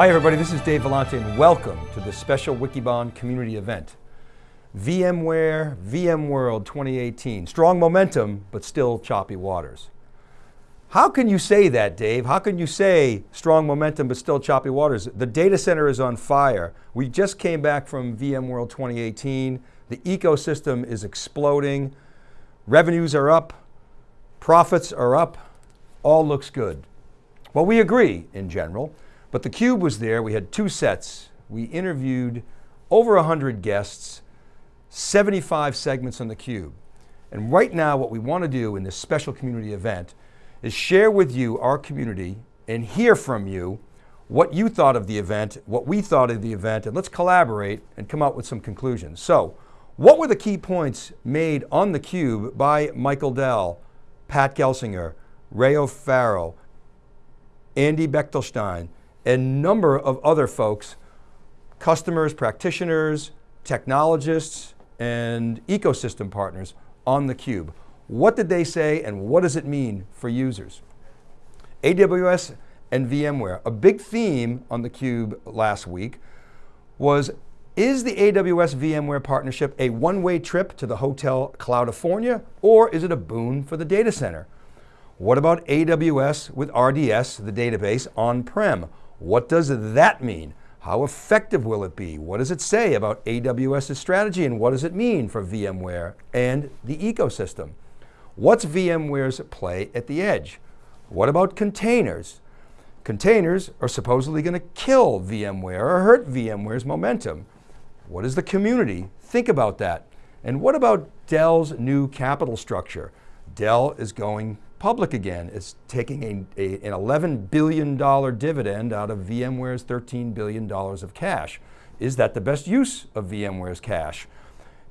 Hi everybody, this is Dave Vellante and welcome to this special Wikibon community event. VMware, VMworld 2018. Strong momentum, but still choppy waters. How can you say that, Dave? How can you say strong momentum, but still choppy waters? The data center is on fire. We just came back from VMworld 2018. The ecosystem is exploding. Revenues are up, profits are up, all looks good. Well, we agree in general. But the Cube was there, we had two sets. We interviewed over 100 guests, 75 segments on the Cube. And right now what we want to do in this special community event is share with you our community and hear from you what you thought of the event, what we thought of the event, and let's collaborate and come up with some conclusions. So, what were the key points made on theCUBE by Michael Dell, Pat Gelsinger, Ray O'Farrell, Andy Bechtolsheim, a number of other folks, customers, practitioners, technologists, and ecosystem partners on theCUBE. What did they say and what does it mean for users? AWS and VMware. A big theme on theCUBE last week was, is the AWS VMware partnership a one-way trip to the Hotel California or is it a boon for the data center? What about AWS with RDS, the database, on-prem? What does that mean? How effective will it be? What does it say about AWS's strategy and what does it mean for VMware and the ecosystem? What's VMware's play at the edge? What about containers? Containers are supposedly going to kill VMware or hurt VMware's momentum. What does the community think about that? And what about Dell's new capital structure? Dell is going public again. It's taking a, a, an $11 billion dividend out of VMware's $13 billion of cash. Is that the best use of VMware's cash?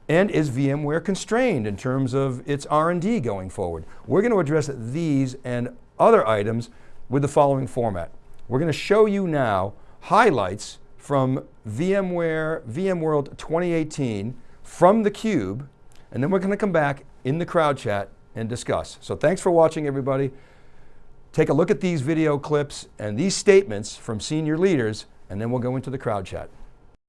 And is VMware constrained in terms of its R&D going forward? We're going to address these and other items with the following format. We're going to show you now highlights from VMware, VMworld 2018 from theCUBE, and then we're going to come back in the crowd chat and discuss. So thanks for watching everybody. Take a look at these video clips and these statements from senior leaders and then we'll go into the crowd chat.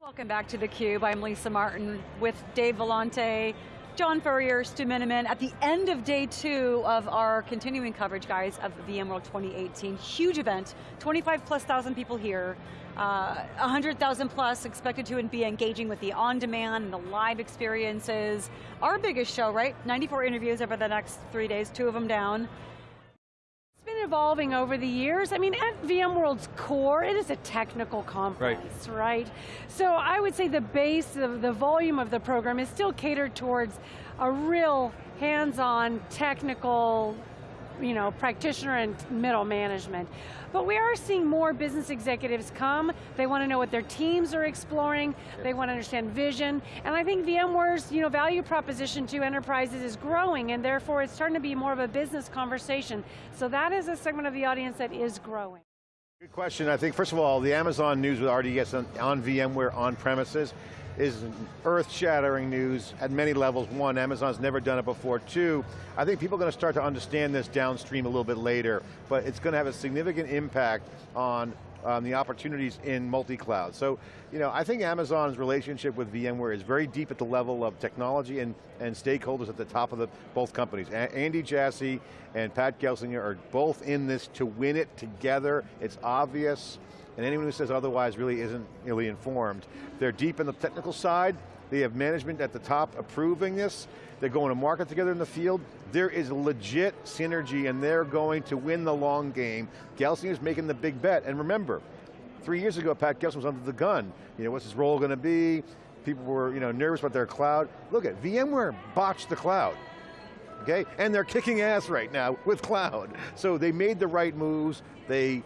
Welcome back to theCUBE. I'm Lisa Martin with Dave Vellante, John Furrier, Stu Miniman, at the end of day two of our continuing coverage, guys, of VMworld 2018. Huge event, 25 plus thousand people here. Uh, 100,000 plus expected to be engaging with the on-demand and the live experiences. Our biggest show, right? 94 interviews over the next three days, two of them down. It's been evolving over the years. I mean, at VMworld's core, it is a technical conference, right? right? So I would say the base of the volume of the program is still catered towards a real hands-on technical you know, practitioner and middle management. But we are seeing more business executives come. They want to know what their teams are exploring. They want to understand vision. And I think VMware's you know, value proposition to enterprises is growing and therefore it's starting to be more of a business conversation. So that is a segment of the audience that is growing. Good question. I think first of all, the Amazon news with RDS on, on VMware on premises is earth-shattering news at many levels. One, Amazon's never done it before. Two, I think people are going to start to understand this downstream a little bit later, but it's going to have a significant impact on um, the opportunities in multi-cloud. So, you know, I think Amazon's relationship with VMware is very deep at the level of technology and, and stakeholders at the top of the, both companies. A Andy Jassy and Pat Gelsinger are both in this to win it together. It's obvious and anyone who says otherwise really isn't really informed. They're deep in the technical side, they have management at the top approving this, they're going to market together in the field. There is legit synergy and they're going to win the long game. Gelsinger's making the big bet, and remember, three years ago Pat Gelsinger was under the gun. You know, what's his role going to be? People were you know, nervous about their cloud. Look at, VMware botched the cloud okay? And they're kicking ass right now with cloud. So they made the right moves, they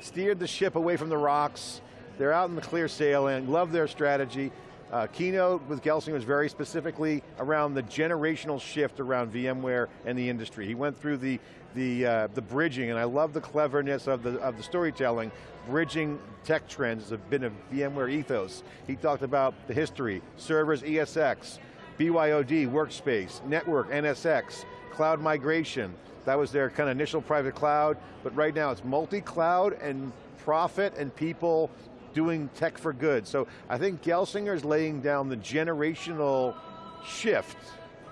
steered the ship away from the rocks, they're out in the clear sailing, love their strategy. Uh, keynote with Gelsinger was very specifically around the generational shift around VMware and the industry. He went through the, the, uh, the bridging, and I love the cleverness of the, of the storytelling, bridging tech trends has been a VMware ethos. He talked about the history, servers, ESX, BYOD, Workspace, Network, NSX, cloud migration. That was their kind of initial private cloud, but right now it's multi-cloud and profit and people doing tech for good. So I think Gelsinger is laying down the generational shift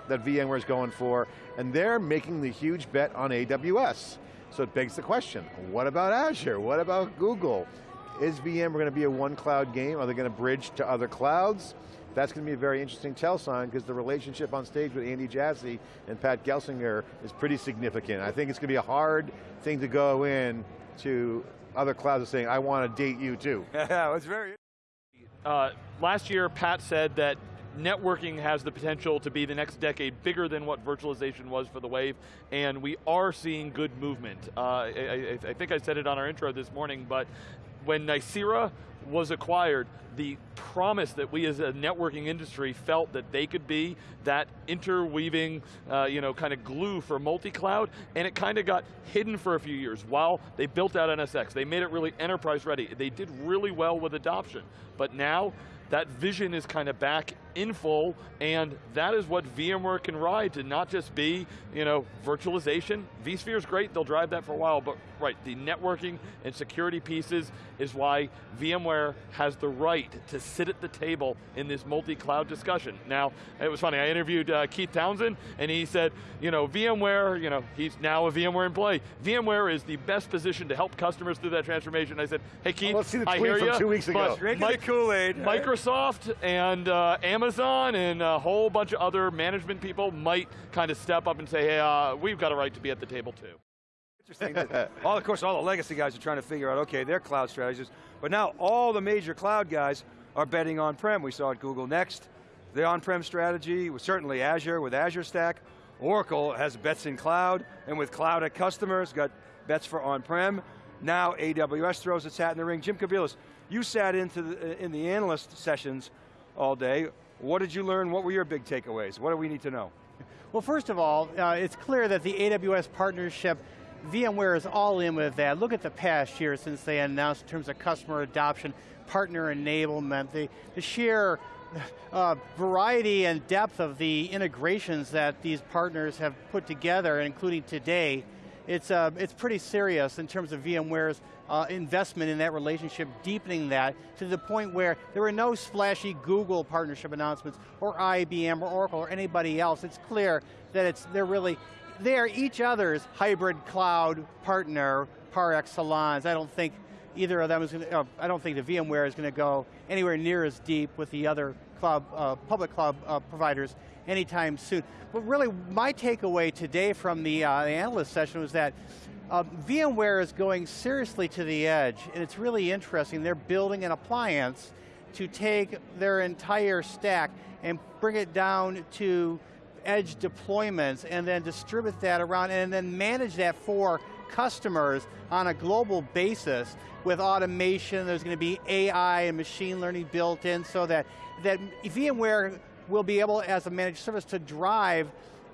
that VMware is going for, and they're making the huge bet on AWS. So it begs the question, what about Azure? What about Google? Is VMware going to be a one cloud game? Are they going to bridge to other clouds? That's going to be a very interesting tell sign because the relationship on stage with Andy Jassy and Pat Gelsinger is pretty significant. I think it's going to be a hard thing to go in to other clouds are saying, I want to date you too. Yeah, it's very uh, last year, Pat said that networking has the potential to be the next decade bigger than what virtualization was for the wave, and we are seeing good movement. Uh, I, I, I, think I said it on our intro this morning, but when Nicira was acquired, the promise that we as a networking industry felt that they could be that interweaving, uh, you know, kind of glue for multi-cloud, and it kind of got hidden for a few years while they built out NSX. They made it really enterprise ready. They did really well with adoption, but now that vision is kind of back in full, and that is what VMware can ride to not just be, you know, virtualization. vSphere is great, they'll drive that for a while, but right, the networking and security pieces is why VMware has the right to sit at the table in this multi-cloud discussion. Now, it was funny, I interviewed uh, Keith Townsend, and he said, you know, VMware, you know, he's now a VMware employee. VMware is the best position to help customers through that transformation. I said, hey Keith, well, let's see the I hear you, two weeks ago. Mike, Kool-Aid. Microsoft Microsoft and uh, Amazon and a whole bunch of other management people might kind of step up and say, hey, uh, we've got a right to be at the table too. Interesting all, of course, all the legacy guys are trying to figure out, okay, their cloud strategies, but now all the major cloud guys are betting on-prem. We saw at Google Next, the on-prem strategy, was certainly Azure with Azure Stack. Oracle has bets in cloud, and with cloud at customers, got bets for on-prem. Now AWS throws its hat in the ring. Jim Kobielus, you sat into the, in the analyst sessions all day. What did you learn? What were your big takeaways? What do we need to know? Well, first of all, uh, it's clear that the AWS partnership, VMware is all in with that. Look at the past year since they announced in terms of customer adoption, partner enablement, the, the sheer uh, variety and depth of the integrations that these partners have put together, including today, it's, uh, it's pretty serious in terms of VMware's uh, investment in that relationship, deepening that to the point where there were no splashy Google partnership announcements or IBM or Oracle or anybody else. It's clear that it's, they're really, they are each other's hybrid cloud partner par excellence. I don't think either of them is going to, uh, I don't think the VMware is going to go anywhere near as deep with the other cloud, uh, public cloud uh, providers anytime soon. But really, my takeaway today from the, uh, the analyst session was that uh, VMware is going seriously to the edge, and it's really interesting. They're building an appliance to take their entire stack and bring it down to edge deployments and then distribute that around and then manage that for customers on a global basis with automation, there's going to be AI and machine learning built in so that, that VMware will be able, as a managed service, to drive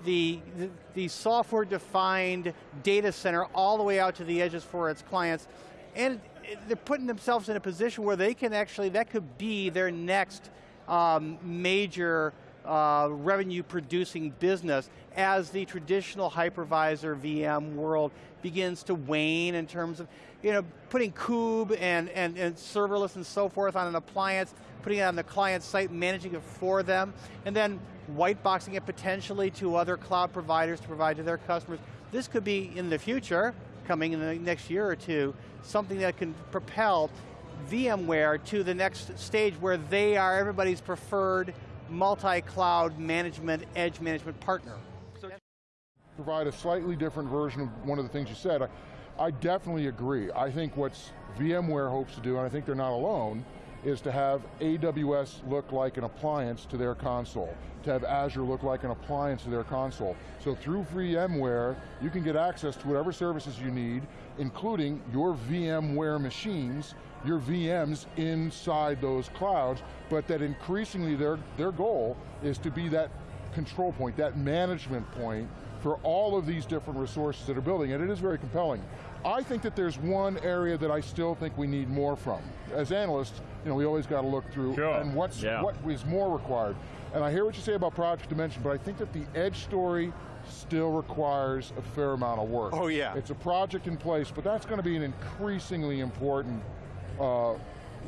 the, the, the software-defined data center all the way out to the edges for its clients. And they're putting themselves in a position where they can actually, that could be their next um, major uh, revenue producing business as the traditional hypervisor VM world begins to wane in terms of you know, putting kube and, and, and serverless and so forth on an appliance, putting it on the client site, managing it for them, and then white boxing it potentially to other cloud providers to provide to their customers. This could be in the future, coming in the next year or two, something that can propel VMware to the next stage where they are everybody's preferred multi-cloud management, edge management partner. So provide a slightly different version of one of the things you said. I, definitely agree. I think what VMware hopes to do, and I think they're not alone, is to have AWS look like an appliance to their console, to have Azure look like an appliance to their console. So through VMware, you can get access to whatever services you need, including your VMware machines, your VMs inside those clouds, but that increasingly their, their goal is to be that control point, that management point for all of these different resources that are building, and it is very compelling. I think that there's one area that I still think we need more from. As analysts, you know, we always got to look through sure. and what's yeah. what is more required. And I hear what you say about Project Dimension, but I think that the edge story still requires a fair amount of work. Oh yeah. It's a project in place, but that's going to be an increasingly important uh,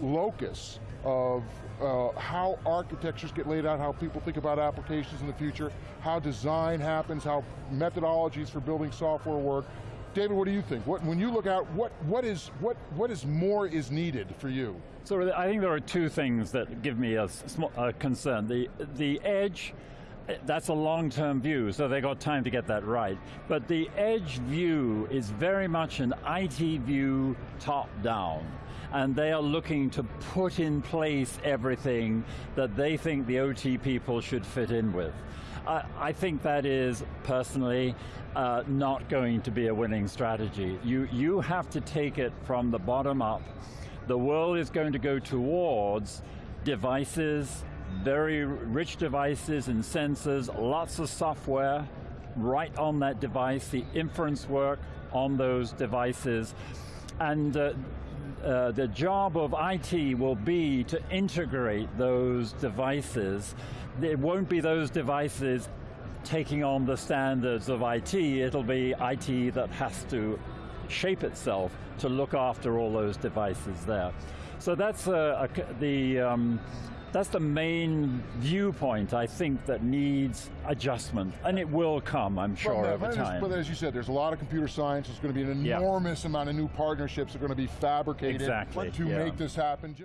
locus of uh, how architectures get laid out, how people think about applications in the future, how design happens, how methodologies for building software work. David, what do you think? What, when you look out, what, what, is, what, what is more is needed for you? So I think there are two things that give me a, a concern. The, the edge, eh, that's a long-term view, so they got time to get that right. But the edge view is very much an IT view top-down and they are looking to put in place everything that they think the OT people should fit in with. I, think that is, personally, uh, not going to be a winning strategy. You, you have to take it from the bottom up. The world is going to go towards devices, very rich devices and sensors, lots of software right on that device, the inference work on those devices, and uh, uh, the job of IT will be to integrate those devices. It won't be those devices taking on the standards of IT, it'll be IT that has to shape itself to look after all those devices there. So that's uh, a, the, um, that's the main viewpoint, I think, that needs adjustment, and it will come, I'm sure, well, over time. But as you said, there's a lot of computer science, there's going to be an enormous amount of new partnerships that are going to be fabricated exactly. to yeah. make this happen.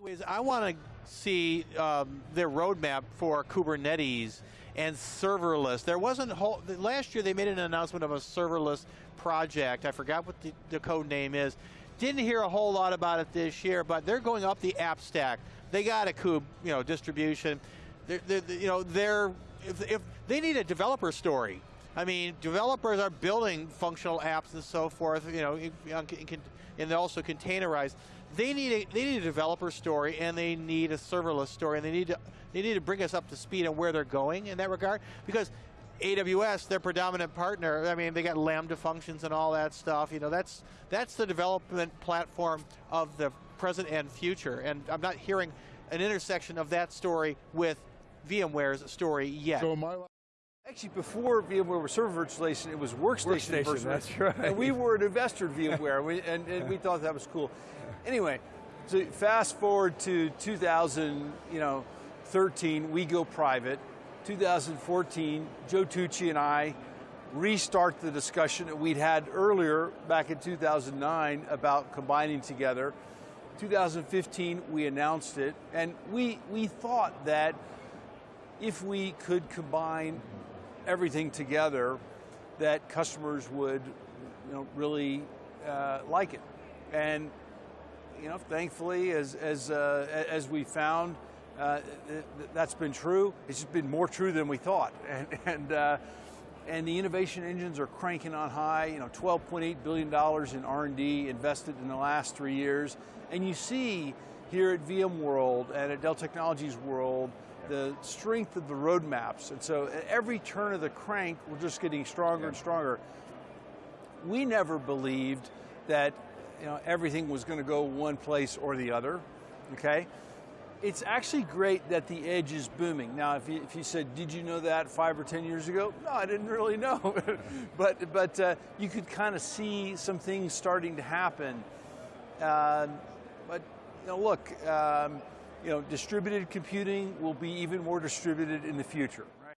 Anyways, I want to see um, their roadmap for Kubernetes and serverless. There wasn't, whole, last year they made an announcement of a serverless project. I forgot what the, the code name is. Didn't hear a whole lot about it this year, but they're going up the app stack. They got a kube, you know, distribution. They're, they're, you know, they're if, if they need a developer story. I mean, developers are building functional apps and so forth. You know, and also containerize. They need a they need a developer story and they need a serverless story and they need to they need to bring us up to speed on where they're going in that regard because AWS, their predominant partner, I mean, they got Lambda functions and all that stuff. You know, that's that's the development platform of the present and future. And I'm not hearing an intersection of that story with VMware's story yet. So Actually, before VMware was server virtualization, it was workstation, workstation virtualization. That's right. And we were an investor in VMware, we, and, and we thought that was cool. Anyway, so fast forward to 2000, you know, 13, we go private. 2014, Joe Tucci and I restart the discussion that we'd had earlier back in 2009 about combining together. 2015, we announced it, and we, we thought that if we could combine everything together, that customers would you know, really uh, like it. And you know, thankfully, as, as, uh, as we found, uh, that's been true. It's just been more true than we thought. And, and, uh, and the innovation engines are cranking on high, you know, $12.8 billion in R&D invested in the last three years. And you see here at VMworld and at Dell Technologies World, the strength of the roadmaps. And so at every turn of the crank, we're just getting stronger and stronger. We never believed that you know, everything was going to go one place or the other, okay? It's actually great that the edge is booming. Now, if you, if you said, did you know that five or 10 years ago? No, I didn't really know. but but uh, you could kind of see some things starting to happen. Uh, but you know, look, um, you know, distributed computing will be even more distributed in the future. Right?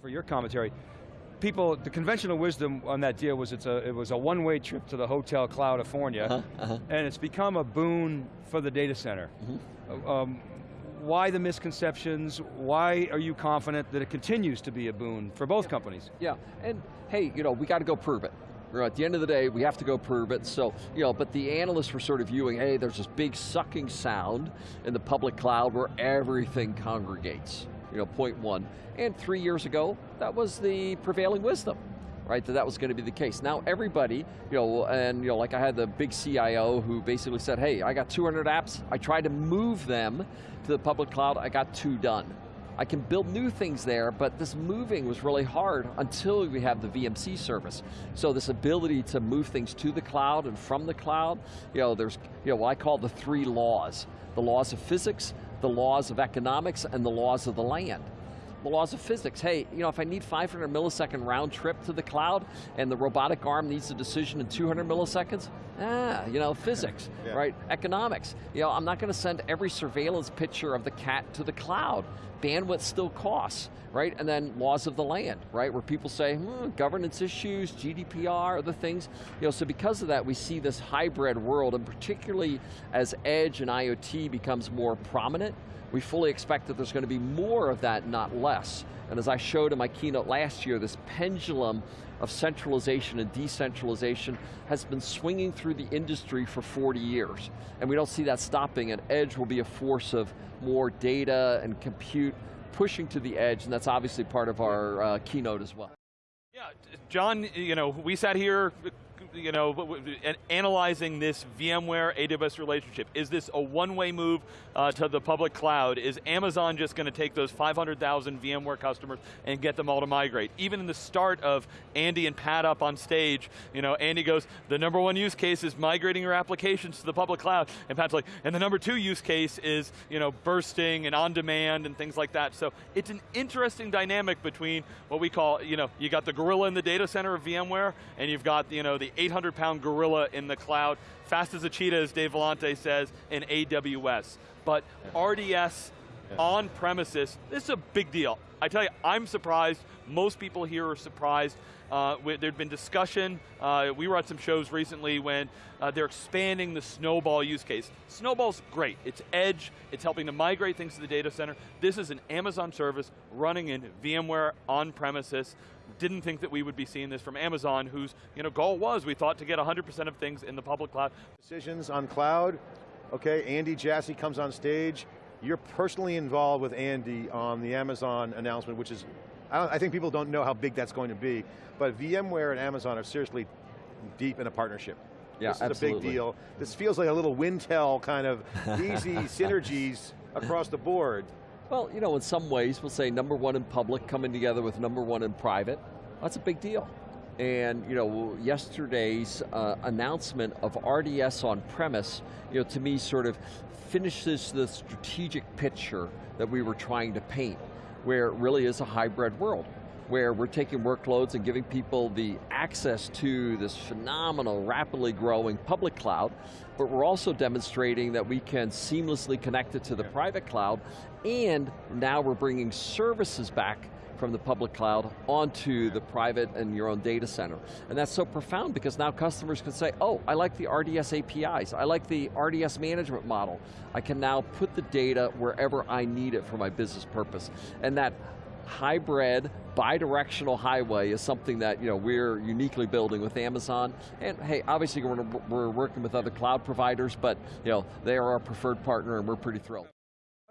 For your commentary, people, the conventional wisdom on that deal was it's a, it was a one-way trip to the Hotel California, uh -huh, uh -huh. and it's become a boon for the data center. Mm -hmm. um, why the misconceptions? Why are you confident that it continues to be a boon for both yeah. companies? Yeah, and hey, you know, we got to go prove it. At the end of the day, we have to go prove it. So, you know, but the analysts were sort of viewing, hey, there's this big sucking sound in the public cloud where everything congregates. You know, point one. And three years ago, that was the prevailing wisdom right, that that was going to be the case. Now everybody, you know, and you know, like I had the big CIO who basically said, hey, I got 200 apps, I tried to move them to the public cloud, I got two done. I can build new things there, but this moving was really hard until we have the VMC service. So this ability to move things to the cloud and from the cloud, you know, there's, you know, what I call the three laws. The laws of physics, the laws of economics, and the laws of the land. The laws of physics. Hey, you know, if I need 500 millisecond round trip to the cloud and the robotic arm needs a decision in 200 milliseconds, ah, you know, physics, yeah. right? Economics. You know, I'm not going to send every surveillance picture of the cat to the cloud. Bandwidth still costs, right? And then laws of the land, right? Where people say, hmm, governance issues, GDPR, other things. You know, so because of that, we see this hybrid world, and particularly as edge and IoT becomes more prominent, we fully expect that there's going to be more of that, not less. And as I showed in my keynote last year, this pendulum of centralization and decentralization has been swinging through the industry for 40 years. And we don't see that stopping, and edge will be a force of more data and compute pushing to the edge, and that's obviously part of our uh, keynote as well. Yeah, John, you know, we sat here you know, analyzing this VMware AWS relationship. Is this a one-way move uh, to the public cloud? Is Amazon just going to take those 500,000 VMware customers and get them all to migrate? Even in the start of Andy and Pat up on stage, you know, Andy goes, the number one use case is migrating your applications to the public cloud. And Pat's like, and the number two use case is, you know, bursting and on demand and things like that. So it's an interesting dynamic between what we call, you know, you got the gorilla in the data center of VMware, and you've got, you know, the 800 pound gorilla in the cloud, fast as a cheetah, as Dave Vellante says, in AWS. But RDS on premises, this is a big deal. I tell you, I'm surprised, most people here are surprised. Uh, there'd been discussion, uh, we were at some shows recently when uh, they're expanding the Snowball use case. Snowball's great, it's edge, it's helping to migrate things to the data center. This is an Amazon service running in VMware on premises didn't think that we would be seeing this from Amazon, whose you know, goal was, we thought, to get 100% of things in the public cloud. Decisions on cloud, okay, Andy Jassy comes on stage. You're personally involved with Andy on the Amazon announcement, which is, I, I think people don't know how big that's going to be, but VMware and Amazon are seriously deep in a partnership. Yeah, this is absolutely. a big deal. This feels like a little Wintel kind of easy synergies across the board. Well, you know, in some ways, we'll say number one in public coming together with number one in private. That's a big deal. And you know, yesterday's uh, announcement of RDS on premise, you know, to me sort of finishes the strategic picture that we were trying to paint, where it really is a hybrid world where we're taking workloads and giving people the access to this phenomenal, rapidly growing public cloud, but we're also demonstrating that we can seamlessly connect it to the private cloud, and now we're bringing services back from the public cloud onto the private and your own data center. And that's so profound because now customers can say, oh, I like the RDS APIs, I like the RDS management model. I can now put the data wherever I need it for my business purpose. And that hybrid, bi-directional highway is something that you know, we're uniquely building with Amazon. And hey, obviously we're, we're working with other cloud providers, but you know, they are our preferred partner and we're pretty thrilled.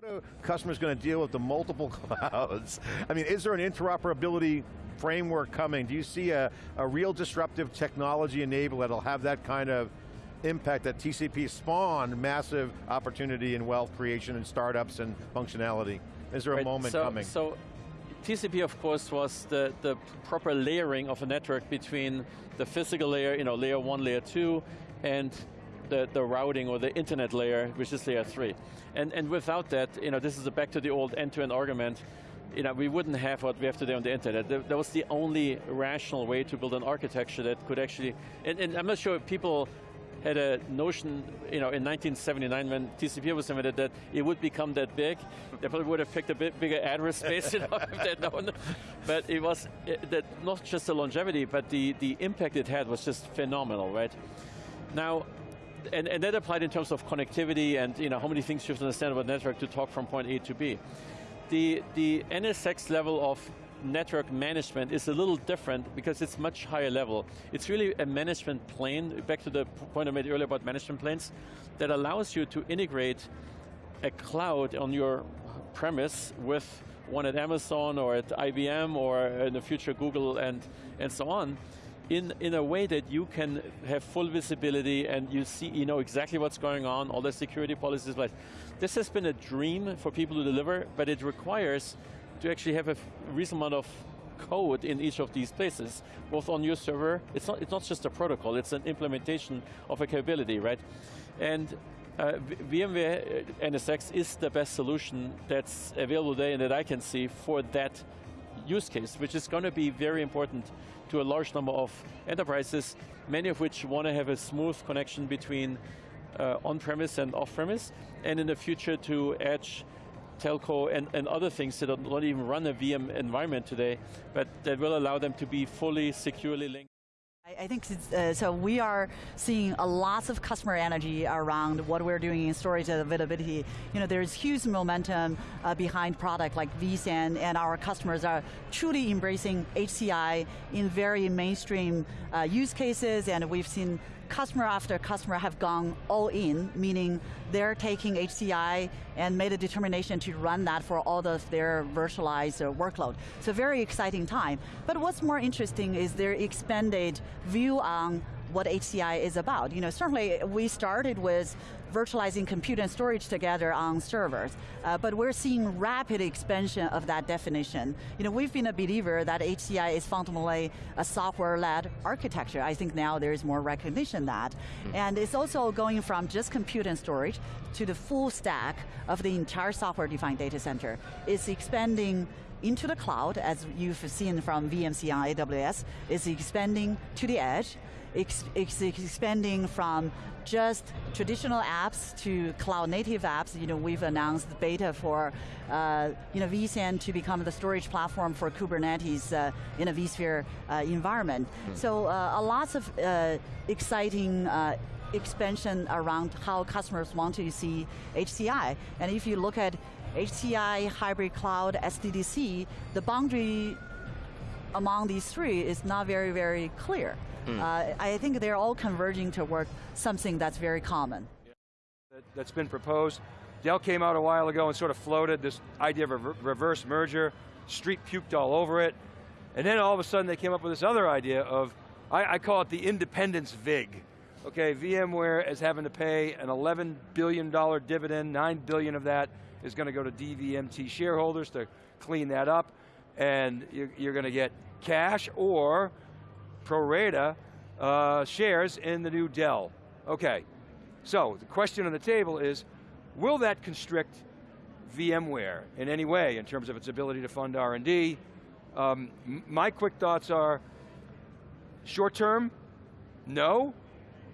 How are customers going to deal with the multiple clouds? I mean, is there an interoperability framework coming? Do you see a, a real disruptive technology enable that'll have that kind of impact that TCP spawned massive opportunity in wealth creation and startups and functionality? Is there a right, moment so, coming? So TCP, of course, was the, the proper layering of a network between the physical layer, you know, layer one, layer two, and the, the routing or the internet layer, which is layer three. And, and without that, you know, this is a back to the old end-to-end -end argument, you know, we wouldn't have what we have today on the internet. That was the only rational way to build an architecture that could actually, and, and I'm not sure if people had a notion, you know, in 1979 when TCP was invented that it would become that big. They probably would have picked a bit bigger address space, you know, if they'd known. But it was it, that not just the longevity, but the, the impact it had was just phenomenal, right? Now, and, and that applied in terms of connectivity and you know, how many things you have to understand about network to talk from point A to B. The, the NSX level of network management is a little different because it's much higher level. It's really a management plane, back to the point I made earlier about management planes, that allows you to integrate a cloud on your premise with one at Amazon or at IBM or in the future Google and, and so on, in, in a way that you can have full visibility and you see, you know exactly what's going on, all the security policies. But this has been a dream for people to deliver, but it requires to actually have a reasonable amount of code in each of these places, both on your server. It's not, it's not just a protocol, it's an implementation of a capability, right? And uh, VMware uh, NSX is the best solution that's available today and that I can see for that use case, which is going to be very important to a large number of enterprises, many of which want to have a smooth connection between uh, on-premise and off-premise, and in the future to edge, telco, and, and other things that don't even run a VM environment today, but that will allow them to be fully securely linked. I think uh, so. We are seeing a lots of customer energy around what we're doing in storage availability. You know, there's huge momentum uh, behind product like vSAN, and our customers are truly embracing HCI in very mainstream uh, use cases, and we've seen customer after customer have gone all in, meaning they're taking HCI and made a determination to run that for all of their virtualized uh, workload. So very exciting time. But what's more interesting is their expanded view on what HCI is about. You know, certainly we started with virtualizing compute and storage together on servers, uh, but we're seeing rapid expansion of that definition. You know, we've been a believer that HCI is fundamentally a software-led architecture. I think now there's more recognition that. Mm. And it's also going from just compute and storage to the full stack of the entire software-defined data center. It's expanding into the cloud, as you've seen from VMC on AWS, is expanding to the edge, it's, expanding from just traditional apps to cloud native apps. You know, we've announced beta for uh, you know, vSAN to become the storage platform for Kubernetes uh, in a vSphere uh, environment. Mm. So uh, a lots of uh, exciting uh, expansion around how customers want to see HCI. And if you look at HCI, hybrid cloud, SDDC, the boundary among these three is not very, very clear. Mm. Uh, I think they're all converging toward something that's very common. That, has been proposed. Dell came out a while ago and sort of floated this idea of a reverse merger. Street puked all over it. And then all of a sudden they came up with this other idea of, I, I call it the independence VIG. Okay, VMware is having to pay an $11 billion dividend, 9 billion of that is going to go to DVMT shareholders to clean that up, and you're, you're going to get cash or pro rata uh, shares in the new Dell. Okay, so the question on the table is, will that constrict VMware in any way in terms of its ability to fund R&D? Um, my quick thoughts are, short term, no.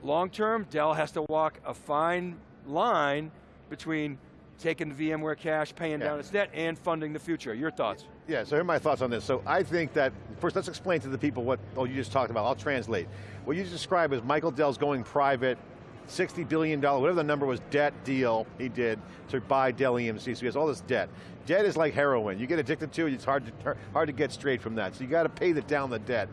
Long term, Dell has to walk a fine line between taking VMware cash, paying yeah. down its debt, and funding the future. Your thoughts? Yeah, so here are my thoughts on this. So I think that, first let's explain to the people what oh, you just talked about. I'll translate. What you described is Michael Dell's going private, $60 billion, whatever the number was, debt deal he did to buy Dell EMC, so he has all this debt. Debt is like heroin. You get addicted to it, it's hard to, hard to get straight from that. So you got to pay the, down the debt.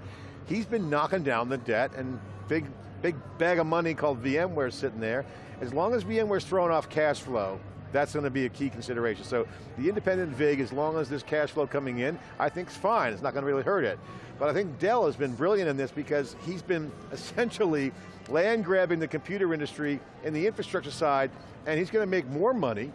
He's been knocking down the debt and big, big bag of money called VMware sitting there. As long as VMware's throwing off cash flow, that's going to be a key consideration. So the independent VIG, as long as there's cash flow coming in, I think it's fine. It's not going to really hurt it. But I think Dell has been brilliant in this because he's been essentially land grabbing the computer industry in the infrastructure side, and he's going to make more money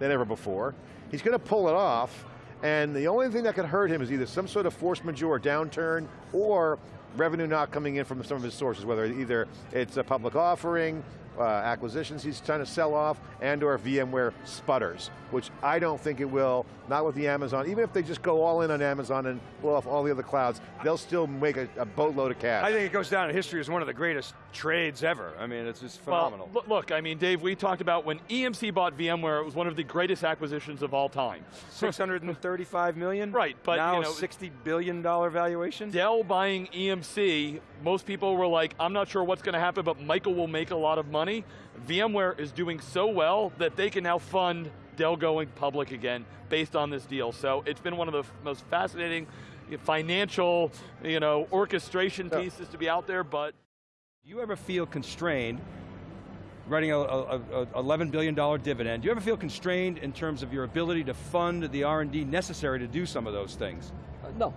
than ever before. He's going to pull it off, and the only thing that could hurt him is either some sort of force majeure downturn or revenue not coming in from some of his sources, whether either it's a public offering, uh, acquisitions he's trying to sell off and or VMware sputters, which I don't think it will, not with the Amazon. Even if they just go all in on Amazon and blow off all the other clouds, they'll still make a, a boatload of cash. I think it goes down in history as one of the greatest trades ever. I mean, it's just phenomenal. Well, look, I mean, Dave, we talked about when EMC bought VMware, it was one of the greatest acquisitions of all time. 635 million? Right, but now you know, 60 billion dollar valuation? Dell buying EMC, most people were like, I'm not sure what's going to happen, but Michael will make a lot of money. VMware is doing so well that they can now fund Dell going public again based on this deal. So it's been one of the most fascinating financial, you know, orchestration pieces to be out there, but. Do you ever feel constrained writing a, a, a, $11 billion dividend, do you ever feel constrained in terms of your ability to fund the R&D necessary to do some of those things? Uh, no.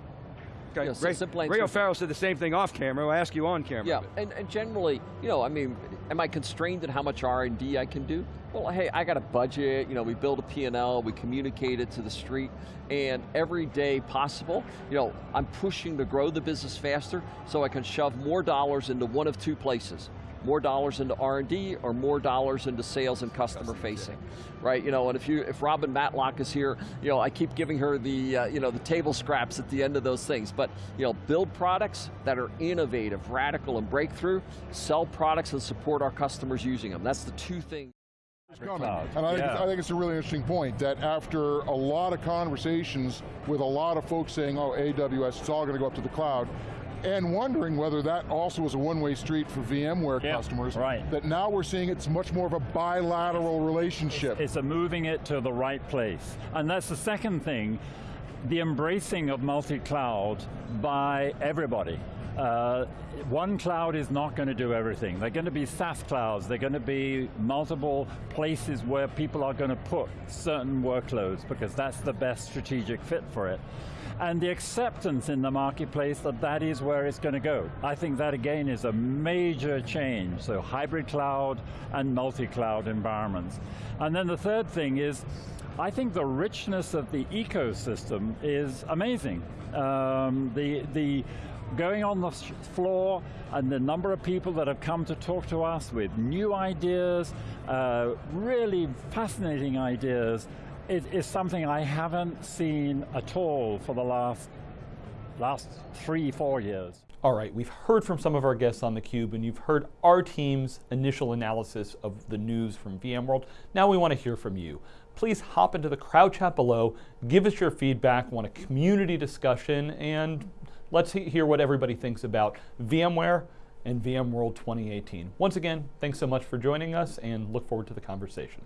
Okay. You know, Ray, simple Ray O'Farrell said the same thing off camera, I'll ask you on camera. Yeah, and, and generally, you know, I mean, am I constrained in how much R&D I can do? Well, hey, I got a budget, you know, we build a P&L, we communicate it to the street, and every day possible, you know, I'm pushing to grow the business faster so I can shove more dollars into one of two places more dollars into R&D or more dollars into sales and customer facing, right? You know, and if you if Robin Matlock is here, you know, I keep giving her the uh, you know the table scraps at the end of those things. But you know, build products that are innovative, radical, and breakthrough. Sell products and support our customers using them. That's the two things. Coming. And I think, Yeah. I think it's a really interesting point that after a lot of conversations with a lot of folks saying, oh, AWS, it's all going to go up to the cloud, and wondering whether that also is a one-way street for VMware customers, right. that now we're seeing it's much more of a bilateral relationship. It's a moving it to the right place. And that's the second thing, the embracing of multi-cloud by everybody. Uh, one cloud is not going to do everything. They're going to be SaaS clouds. They're going to be multiple places where people are going to put certain workloads because that's the best strategic fit for it. And the acceptance in the marketplace that that is where it's going to go. I think that again is a major change. So hybrid cloud and multi-cloud environments. And then the third thing is, I think the richness of the ecosystem is amazing. Um, the, the going on the floor and the number of people that have come to talk to us with new ideas, uh, really fascinating ideas, is, is something I haven't seen at all for the last, last three, four years. All right, we've heard from some of our guests on theCUBE and you've heard our team's initial analysis of the news from VMworld. Now we want to hear from you. Please hop into the crowd chat below, give us your feedback, want a community discussion, and let's hear what everybody thinks about VMware and VMworld 2018. Once again, thanks so much for joining us and look forward to the conversation.